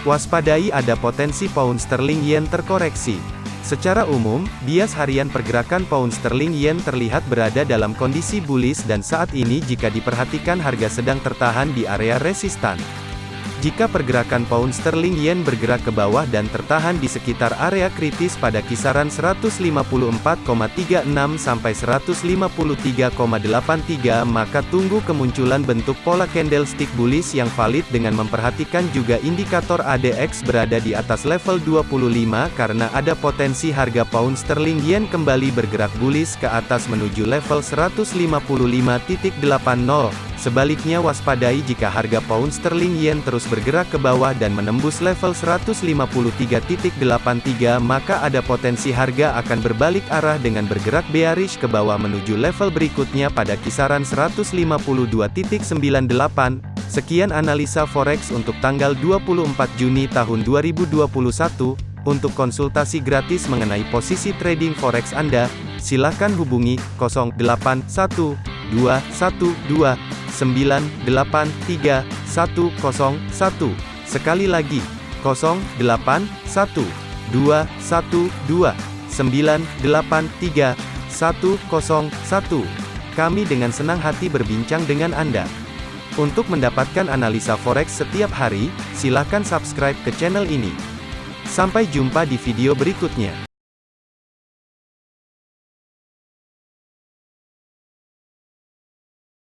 Waspadai ada potensi pound sterling yen terkoreksi. Secara umum, bias harian pergerakan pound sterling yen terlihat berada dalam kondisi bullish dan saat ini jika diperhatikan harga sedang tertahan di area resistan. Jika pergerakan pound sterling yen bergerak ke bawah dan tertahan di sekitar area kritis pada kisaran 154,36 sampai 153,83 maka tunggu kemunculan bentuk pola candlestick bullish yang valid dengan memperhatikan juga indikator ADX berada di atas level 25 karena ada potensi harga pound sterling yen kembali bergerak bullish ke atas menuju level 155.80 Sebaliknya waspadai jika harga pound sterling yen terus bergerak ke bawah dan menembus level 153.83 maka ada potensi harga akan berbalik arah dengan bergerak bearish ke bawah menuju level berikutnya pada kisaran 152.98. Sekian analisa forex untuk tanggal 24 Juni tahun 2021. Untuk konsultasi gratis mengenai posisi trading forex Anda, silakan hubungi 081212 983 101. Sekali lagi, 081 212 983 101. Kami dengan senang hati berbincang dengan Anda. Untuk mendapatkan analisa forex setiap hari, silakan subscribe ke channel ini. Sampai jumpa di video berikutnya.